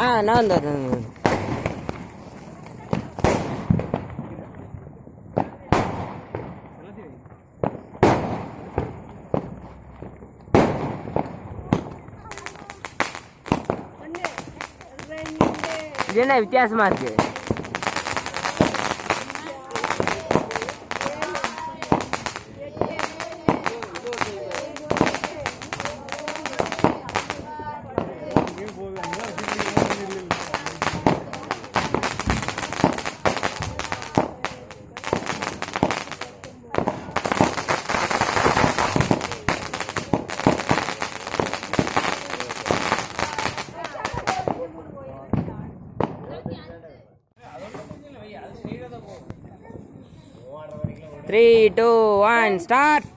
ஆ நான் வந்து வரேன் இது என்ன வித்தியாசமா இருக்கு? Three two one start